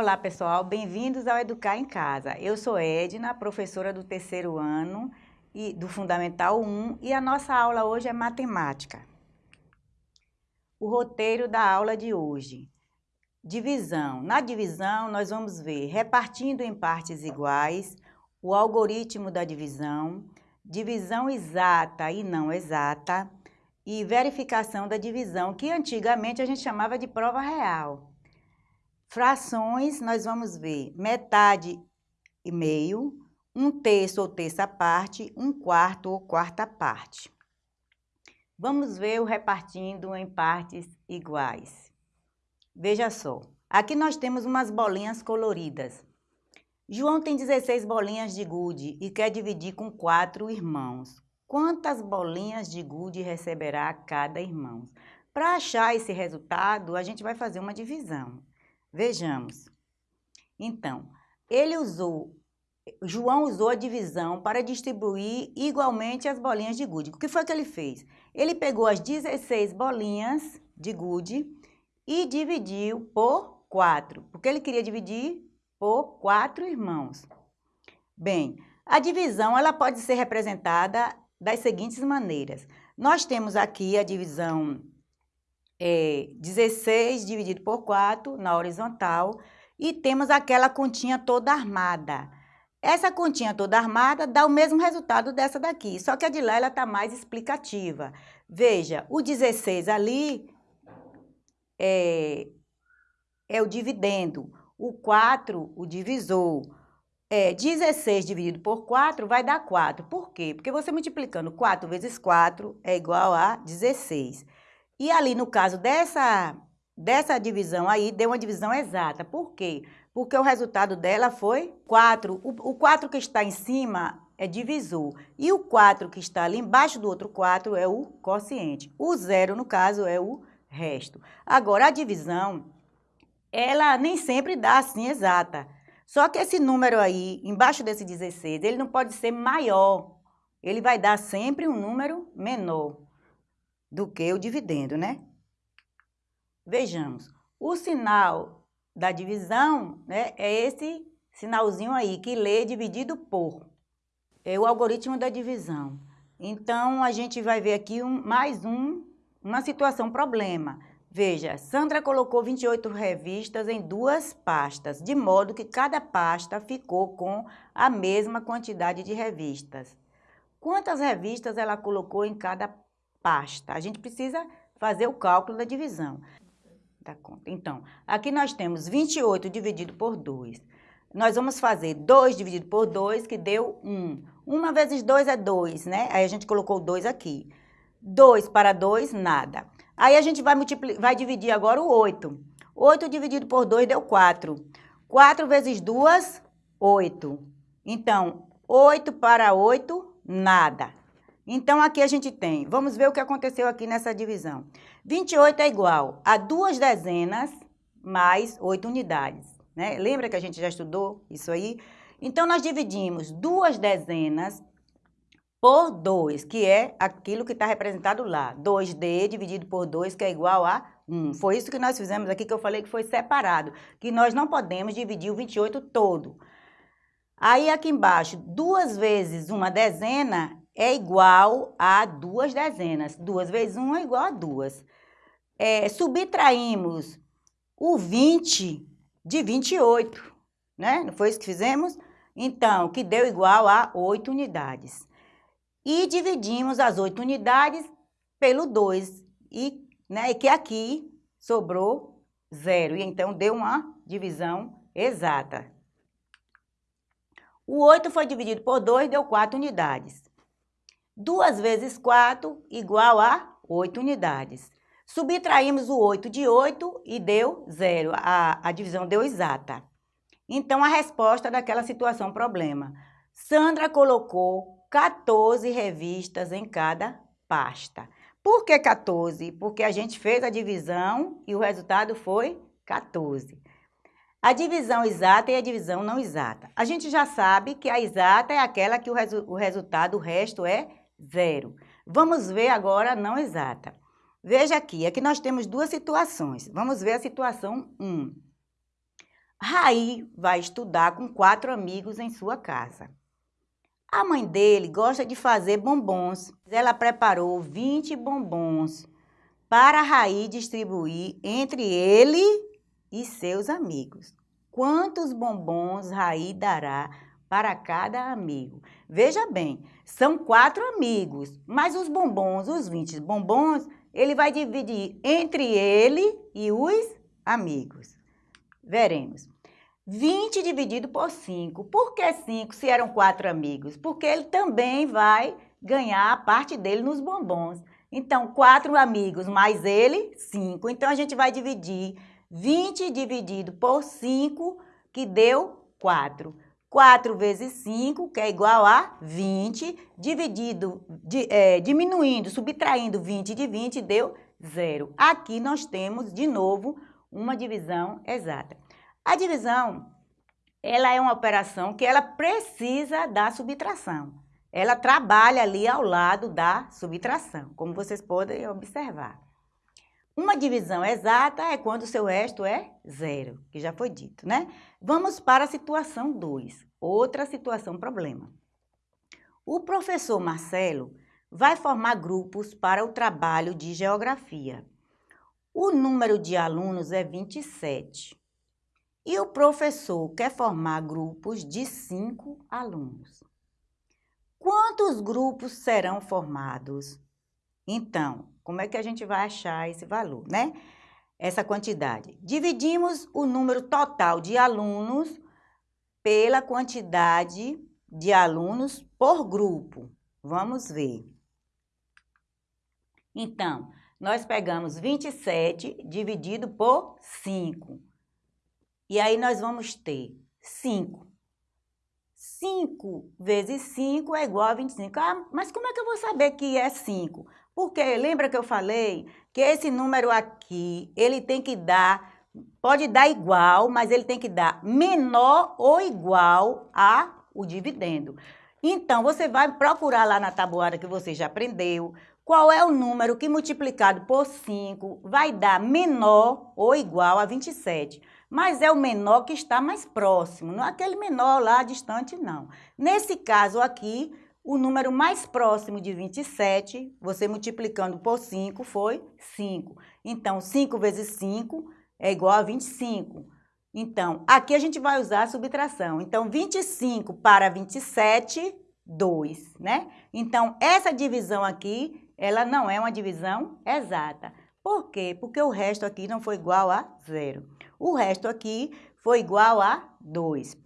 Olá, pessoal. Bem-vindos ao Educar em Casa. Eu sou Edna, professora do terceiro ano e do Fundamental 1 e a nossa aula hoje é matemática. O roteiro da aula de hoje. Divisão. Na divisão, nós vamos ver repartindo em partes iguais, o algoritmo da divisão, divisão exata e não exata e verificação da divisão, que antigamente a gente chamava de prova real. Frações, nós vamos ver metade e meio, um terço ou terça parte, um quarto ou quarta parte. Vamos ver o repartindo em partes iguais. Veja só, aqui nós temos umas bolinhas coloridas. João tem 16 bolinhas de gude e quer dividir com quatro irmãos. Quantas bolinhas de gude receberá cada irmão? Para achar esse resultado, a gente vai fazer uma divisão. Vejamos. Então, ele usou, João usou a divisão para distribuir igualmente as bolinhas de gude. O que foi que ele fez? Ele pegou as 16 bolinhas de gude e dividiu por 4, porque ele queria dividir por quatro irmãos. Bem, a divisão ela pode ser representada das seguintes maneiras. Nós temos aqui a divisão é, 16 dividido por 4 na horizontal e temos aquela continha toda armada. Essa continha toda armada dá o mesmo resultado dessa daqui, só que a de lá ela está mais explicativa. Veja, o 16 ali é, é o dividendo, o 4 o divisor. É, 16 dividido por 4 vai dar 4. Por quê? Porque você multiplicando 4 vezes 4 é igual a 16. E ali, no caso dessa, dessa divisão aí, deu uma divisão exata. Por quê? Porque o resultado dela foi 4. O, o 4 que está em cima é divisor. E o 4 que está ali embaixo do outro 4 é o quociente. O zero, no caso, é o resto. Agora, a divisão, ela nem sempre dá assim exata. Só que esse número aí, embaixo desse 16, ele não pode ser maior. Ele vai dar sempre um número menor do que o dividendo, né? Vejamos, o sinal da divisão né, é esse sinalzinho aí, que lê dividido por. É o algoritmo da divisão. Então, a gente vai ver aqui um, mais um, uma situação problema. Veja, Sandra colocou 28 revistas em duas pastas, de modo que cada pasta ficou com a mesma quantidade de revistas. Quantas revistas ela colocou em cada pasta. A gente precisa fazer o cálculo da divisão da conta. Então, aqui nós temos 28 dividido por 2. Nós vamos fazer 2 dividido por 2, que deu 1. 1 vezes 2 é 2, né? Aí a gente colocou 2 aqui. 2 para 2, nada. Aí a gente vai, vai dividir agora o 8. 8 dividido por 2 deu 4. 4 vezes 2, 8. Então, 8 para 8, nada. Então, aqui a gente tem, vamos ver o que aconteceu aqui nessa divisão. 28 é igual a duas dezenas mais oito unidades. Né? Lembra que a gente já estudou isso aí? Então, nós dividimos duas dezenas por 2, que é aquilo que está representado lá. 2D dividido por 2, que é igual a 1. Foi isso que nós fizemos aqui, que eu falei que foi separado. Que nós não podemos dividir o 28 todo. Aí, aqui embaixo, duas vezes uma dezena é igual a duas dezenas. Duas vezes um é igual a duas. É, subtraímos o 20 de 28, né? Não foi isso que fizemos? Então, que deu igual a 8 unidades. E dividimos as 8 unidades pelo 2, e, né, que aqui sobrou zero. E então deu uma divisão exata. O 8 foi dividido por 2, deu 4 unidades. 2 vezes 4 igual a 8 unidades. Subtraímos o 8 de 8 e deu zero. A, a divisão deu exata. Então, a resposta daquela situação problema. Sandra colocou 14 revistas em cada pasta. Por que 14? Porque a gente fez a divisão e o resultado foi 14. A divisão exata e a divisão não exata. A gente já sabe que a exata é aquela que o, resu o resultado, o resto é zero. Vamos ver agora a não exata. Veja aqui, aqui nós temos duas situações. Vamos ver a situação 1. Raí vai estudar com quatro amigos em sua casa. A mãe dele gosta de fazer bombons. Ela preparou 20 bombons para Raí distribuir entre ele e seus amigos. Quantos bombons Raí dará para cada amigo? Veja bem, são quatro amigos, mas os bombons, os 20 bombons, ele vai dividir entre ele e os amigos. Veremos. 20 dividido por 5. Por que 5 se eram quatro amigos? Porque ele também vai ganhar a parte dele nos bombons. Então, quatro amigos mais ele, 5. Então, a gente vai dividir 20 dividido por 5, que deu 4. 4 vezes 5, que é igual a 20, dividido, de, é, diminuindo, subtraindo 20 de 20, deu 0. Aqui nós temos, de novo, uma divisão exata. A divisão, ela é uma operação que ela precisa da subtração. Ela trabalha ali ao lado da subtração, como vocês podem observar. Uma divisão exata é quando o seu resto é zero, que já foi dito, né? Vamos para a situação 2, outra situação problema. O professor Marcelo vai formar grupos para o trabalho de geografia. O número de alunos é 27. E o professor quer formar grupos de 5 alunos. Quantos grupos serão formados? Então, como é que a gente vai achar esse valor, né? Essa quantidade. Dividimos o número total de alunos pela quantidade de alunos por grupo. Vamos ver. Então, nós pegamos 27 dividido por 5. E aí nós vamos ter 5. 5 vezes 5 é igual a 25. Ah, mas como é que eu vou saber que é 5? Porque lembra que eu falei que esse número aqui, ele tem que dar, pode dar igual, mas ele tem que dar menor ou igual a o dividendo. Então, você vai procurar lá na tabuada que você já aprendeu, qual é o número que multiplicado por 5 vai dar menor ou igual a 27. Mas é o menor que está mais próximo, não é aquele menor lá distante, não. Nesse caso aqui, o número mais próximo de 27, você multiplicando por 5, foi 5. Então, 5 vezes 5 é igual a 25. Então, aqui a gente vai usar a subtração. Então, 25 para 27, 2, né? Então, essa divisão aqui, ela não é uma divisão exata. Por quê? Porque o resto aqui não foi igual a zero. O resto aqui foi igual a 2.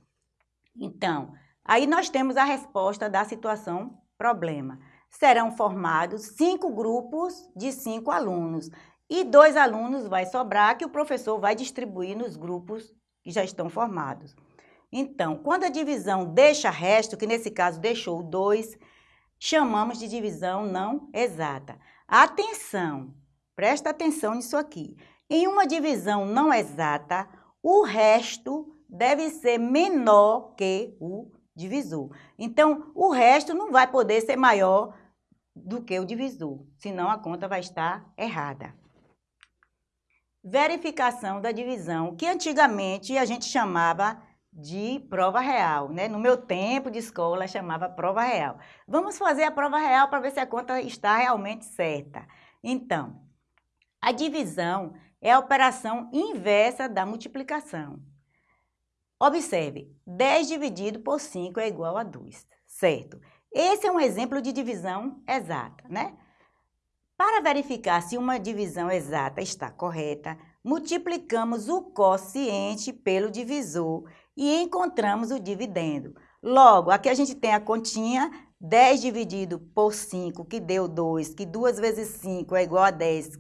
Então, Aí nós temos a resposta da situação problema. Serão formados cinco grupos de cinco alunos e dois alunos vai sobrar que o professor vai distribuir nos grupos que já estão formados. Então, quando a divisão deixa resto, que nesse caso deixou dois, chamamos de divisão não exata. Atenção, presta atenção nisso aqui. Em uma divisão não exata, o resto deve ser menor que o divisor. Então, o resto não vai poder ser maior do que o divisor, senão a conta vai estar errada. Verificação da divisão, que antigamente a gente chamava de prova real, né? No meu tempo de escola chamava prova real. Vamos fazer a prova real para ver se a conta está realmente certa. Então, a divisão é a operação inversa da multiplicação. Observe, 10 dividido por 5 é igual a 2, certo? Esse é um exemplo de divisão exata, né? Para verificar se uma divisão exata está correta, multiplicamos o quociente pelo divisor e encontramos o dividendo. Logo, aqui a gente tem a continha 10 dividido por 5, que deu 2, que 2 vezes 5 é igual a 10,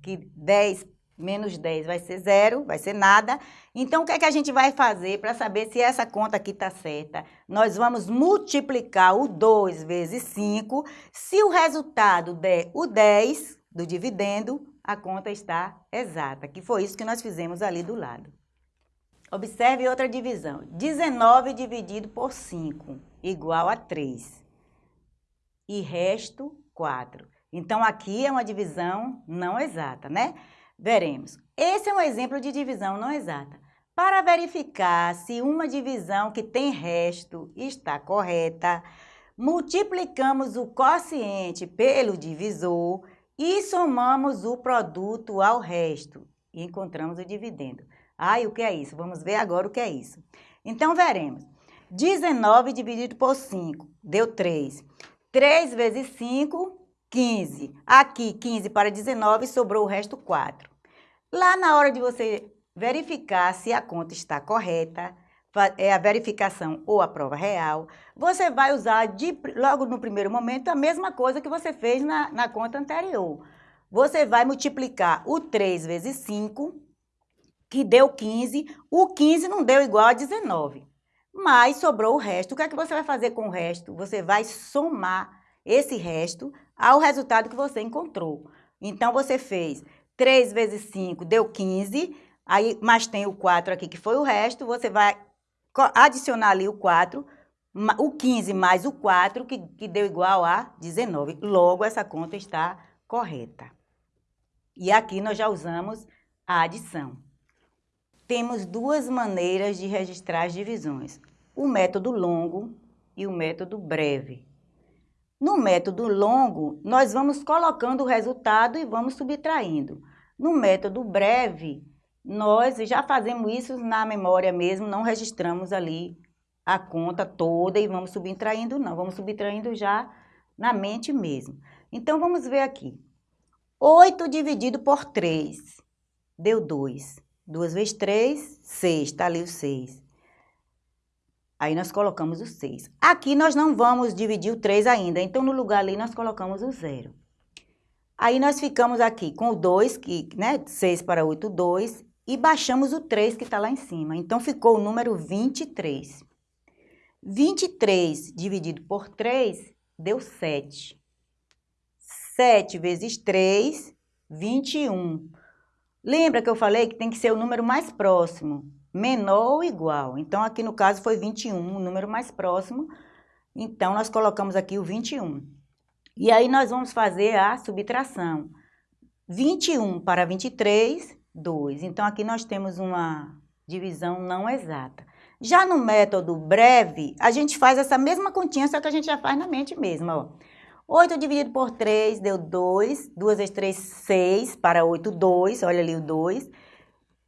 que 10 menos 10 vai ser zero, vai ser nada. Então, o que é que a gente vai fazer para saber se essa conta aqui está certa? Nós vamos multiplicar o 2 vezes 5. Se o resultado der o 10 do dividendo, a conta está exata, que foi isso que nós fizemos ali do lado. Observe outra divisão. 19 dividido por 5, igual a 3. E resto, 4. Então, aqui é uma divisão não exata, né? Veremos. Esse é um exemplo de divisão não exata. Para verificar se uma divisão que tem resto está correta, multiplicamos o quociente pelo divisor e somamos o produto ao resto e encontramos o dividendo. Ai, o que é isso? Vamos ver agora o que é isso. Então, veremos. 19 dividido por 5 deu 3. 3 vezes 5, 15. Aqui, 15 para 19, sobrou o resto 4. Lá na hora de você verificar se a conta está correta, é a verificação ou a prova real, você vai usar de, logo no primeiro momento a mesma coisa que você fez na, na conta anterior. Você vai multiplicar o 3 vezes 5, que deu 15, o 15 não deu igual a 19, mas sobrou o resto. O que é que você vai fazer com o resto? Você vai somar esse resto ao resultado que você encontrou. Então, você fez 3 vezes 5 deu 15, aí, mas tem o 4 aqui que foi o resto, você vai adicionar ali o 4, o 15 mais o 4, que, que deu igual a 19. Logo, essa conta está correta. E aqui nós já usamos a adição. Temos duas maneiras de registrar as divisões. O método longo e o método breve. No método longo, nós vamos colocando o resultado e vamos subtraindo. No método breve, nós já fazemos isso na memória mesmo, não registramos ali a conta toda e vamos subtraindo, não. Vamos subtraindo já na mente mesmo. Então, vamos ver aqui. 8 dividido por 3 deu 2. 2 vezes 3, 6. Está ali o 6. Aí nós colocamos o 6. Aqui nós não vamos dividir o 3 ainda, então no lugar ali nós colocamos o 0. Aí nós ficamos aqui com o 2, que, né, 6 para 8, 2, e baixamos o 3 que está lá em cima. Então ficou o número 23. 23 dividido por 3 deu 7. 7 vezes 3, 21. Lembra que eu falei que tem que ser o número mais próximo, menor ou igual. Então, aqui no caso foi 21, o número mais próximo. Então, nós colocamos aqui o 21. E aí, nós vamos fazer a subtração. 21 para 23, 2. Então, aqui nós temos uma divisão não exata. Já no método breve, a gente faz essa mesma continha, só que a gente já faz na mente mesmo, ó. 8 dividido por 3 deu 2. 2 vezes 3, 6. Para 8, 2. Olha ali o 2.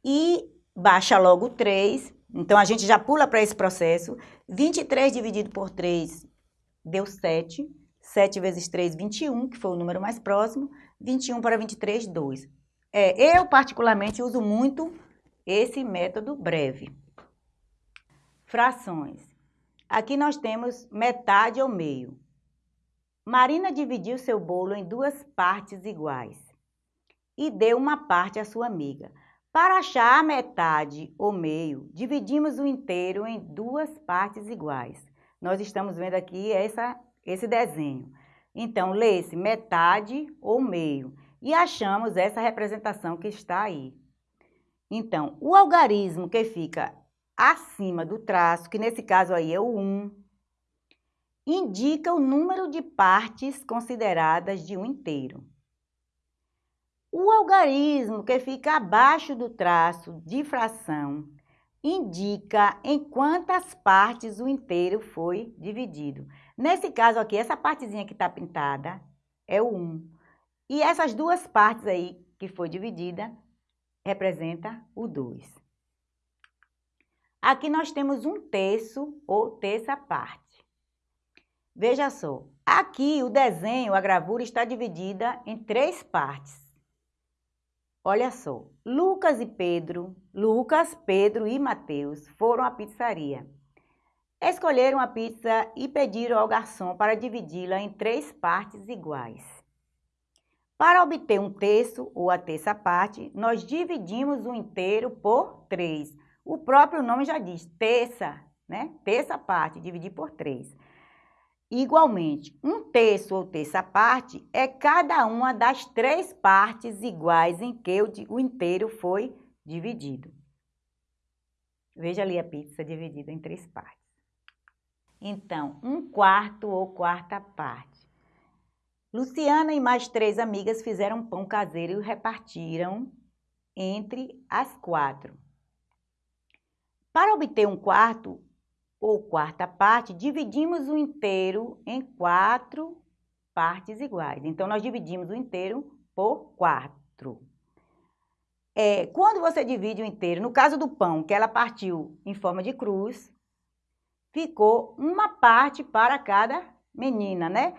E baixa logo o 3. Então, a gente já pula para esse processo. 23 dividido por 3 deu 7. 7 vezes 3, 21, que foi o número mais próximo. 21 para 23, 2. É, eu, particularmente, uso muito esse método breve. Frações. Aqui nós temos metade ao meio. Marina dividiu seu bolo em duas partes iguais e deu uma parte à sua amiga. Para achar a metade ou meio, dividimos o inteiro em duas partes iguais. Nós estamos vendo aqui essa, esse desenho. Então, lê-se metade ou meio e achamos essa representação que está aí. Então, o algarismo que fica acima do traço, que nesse caso aí é o 1, indica o número de partes consideradas de um inteiro. O algarismo que fica abaixo do traço de fração indica em quantas partes o inteiro foi dividido. Nesse caso aqui, essa partezinha que está pintada é o 1. E essas duas partes aí que foi dividida representa o 2. Aqui nós temos um terço ou terça parte. Veja só, aqui o desenho, a gravura está dividida em três partes. Olha só, Lucas e Pedro, Lucas, Pedro e Mateus foram à pizzaria. Escolheram a pizza e pediram ao garçom para dividi-la em três partes iguais. Para obter um terço ou a terça parte, nós dividimos o inteiro por três. O próprio nome já diz, terça, né? Terça parte, dividir por três. Igualmente, um terço ou terça parte é cada uma das três partes iguais em que o inteiro foi dividido. Veja ali a pizza dividida em três partes. Então, um quarto ou quarta parte. Luciana e mais três amigas fizeram pão caseiro e repartiram entre as quatro. Para obter um quarto ou quarta parte, dividimos o inteiro em quatro partes iguais. Então, nós dividimos o inteiro por quatro. É, quando você divide o inteiro, no caso do pão, que ela partiu em forma de cruz, ficou uma parte para cada menina, né?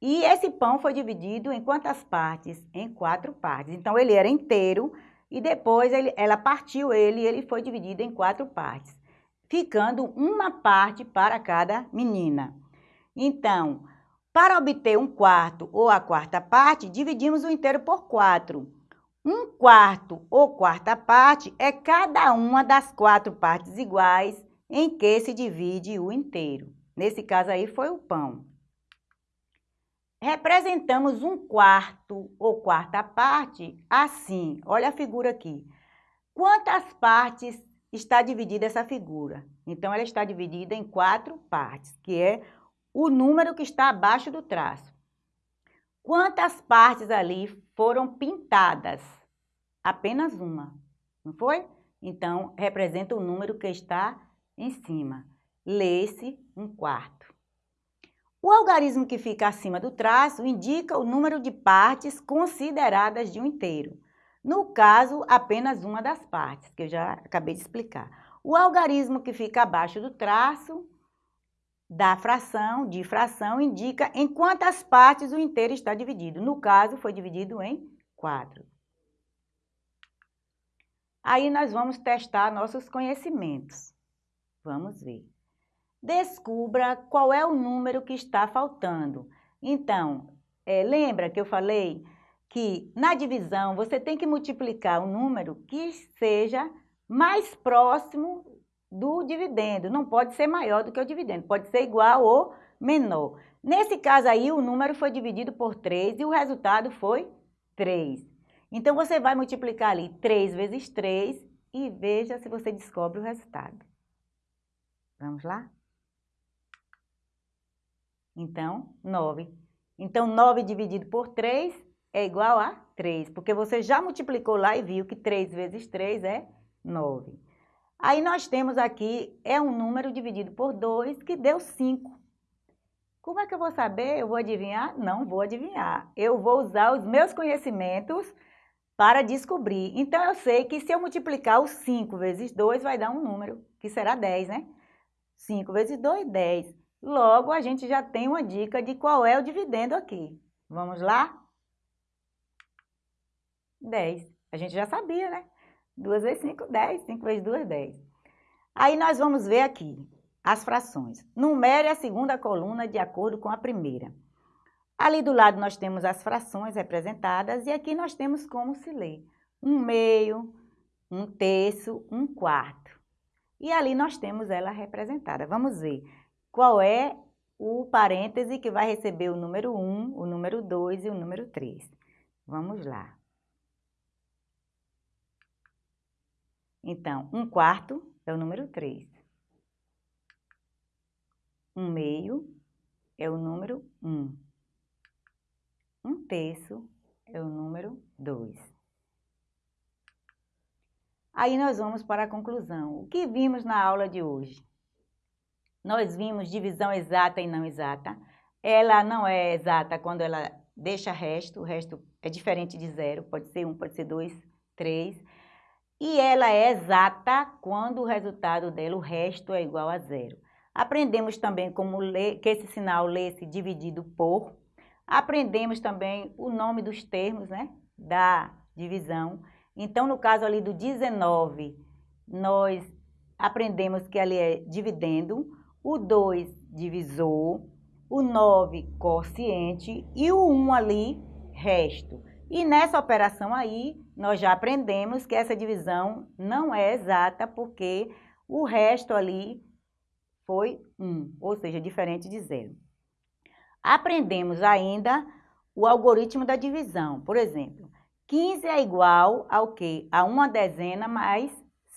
E esse pão foi dividido em quantas partes? Em quatro partes. Então, ele era inteiro e depois ele, ela partiu ele e ele foi dividido em quatro partes, ficando uma parte para cada menina. Então, para obter um quarto ou a quarta parte, dividimos o inteiro por quatro. Um quarto ou quarta parte é cada uma das quatro partes iguais em que se divide o inteiro. Nesse caso aí foi o pão. Representamos um quarto ou quarta parte assim. Olha a figura aqui. Quantas partes está dividida essa figura? Então, ela está dividida em quatro partes, que é o número que está abaixo do traço. Quantas partes ali foram pintadas? Apenas uma, não foi? Então, representa o número que está em cima. Lê-se um quarto. O algarismo que fica acima do traço indica o número de partes consideradas de um inteiro. No caso, apenas uma das partes, que eu já acabei de explicar. O algarismo que fica abaixo do traço da fração, de fração, indica em quantas partes o inteiro está dividido. No caso, foi dividido em quatro. Aí nós vamos testar nossos conhecimentos. Vamos ver. Descubra qual é o número que está faltando. Então, é, lembra que eu falei que na divisão você tem que multiplicar o um número que seja mais próximo do dividendo. Não pode ser maior do que o dividendo, pode ser igual ou menor. Nesse caso aí, o número foi dividido por 3 e o resultado foi 3. Então, você vai multiplicar ali 3 vezes 3 e veja se você descobre o resultado. Vamos lá? Então, 9. Então, 9 dividido por 3 é igual a 3, porque você já multiplicou lá e viu que 3 vezes 3 é 9. Aí nós temos aqui, é um número dividido por 2, que deu 5. Como é que eu vou saber? Eu vou adivinhar? Não vou adivinhar. Eu vou usar os meus conhecimentos para descobrir. Então, eu sei que se eu multiplicar o 5 vezes 2, vai dar um número, que será 10, né? 5 vezes 2, 10. Logo, a gente já tem uma dica de qual é o dividendo aqui. Vamos lá? 10. A gente já sabia, né? 2 vezes 5, 10. 5 vezes 2, 10. Aí nós vamos ver aqui as frações. Numere a segunda coluna de acordo com a primeira. Ali do lado nós temos as frações representadas e aqui nós temos como se lê. Um meio, um terço, um quarto. E ali nós temos ela representada. Vamos ver qual é o parêntese que vai receber o número 1, o número 2 e o número 3. Vamos lá. Então, um quarto é o número 3. Um meio é o número 1. Um terço é o número 2. Aí nós vamos para a conclusão. O que vimos na aula de hoje? Nós vimos divisão exata e não exata. Ela não é exata quando ela deixa resto, o resto é diferente de zero, pode ser um, pode ser dois, três e ela é exata quando o resultado dela, o resto, é igual a zero. Aprendemos também como ler, que esse sinal lê-se dividido por. Aprendemos também o nome dos termos né, da divisão. Então, no caso ali do 19, nós aprendemos que ali é dividendo, o 2 divisor, o 9 quociente e o 1 ali resto. E nessa operação aí, nós já aprendemos que essa divisão não é exata, porque o resto ali foi 1, ou seja, diferente de zero. Aprendemos ainda o algoritmo da divisão. Por exemplo, 15 é igual ao quê? A uma dezena mais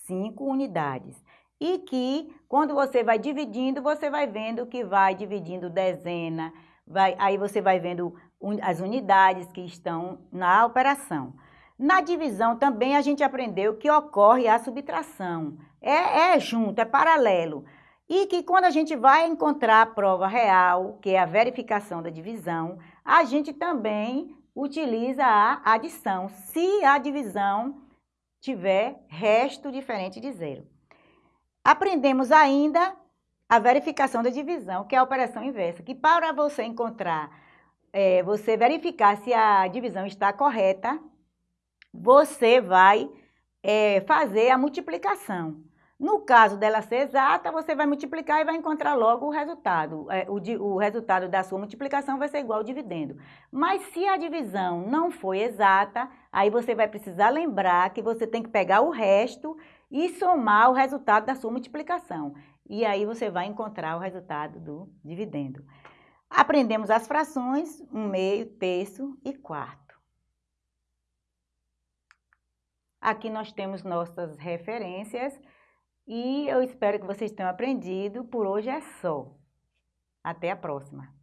5 unidades. E que, quando você vai dividindo, você vai vendo que vai dividindo dezena, vai, aí você vai vendo as unidades que estão na operação. Na divisão também a gente aprendeu que ocorre a subtração. É, é junto, é paralelo. E que quando a gente vai encontrar a prova real, que é a verificação da divisão, a gente também utiliza a adição, se a divisão tiver resto diferente de zero. Aprendemos ainda a verificação da divisão, que é a operação inversa, que para você encontrar, é, você verificar se a divisão está correta, você vai é, fazer a multiplicação. No caso dela ser exata, você vai multiplicar e vai encontrar logo o resultado. É, o, o, resultado da sua multiplicação vai ser igual ao dividendo. Mas se a divisão não foi exata, aí você vai precisar lembrar que você tem que pegar o resto e somar o resultado da sua multiplicação. E aí você vai encontrar o resultado do dividendo. Aprendemos as frações, um meio, terço e quarto. Aqui nós temos nossas referências e eu espero que vocês tenham aprendido. Por hoje é só. Até a próxima!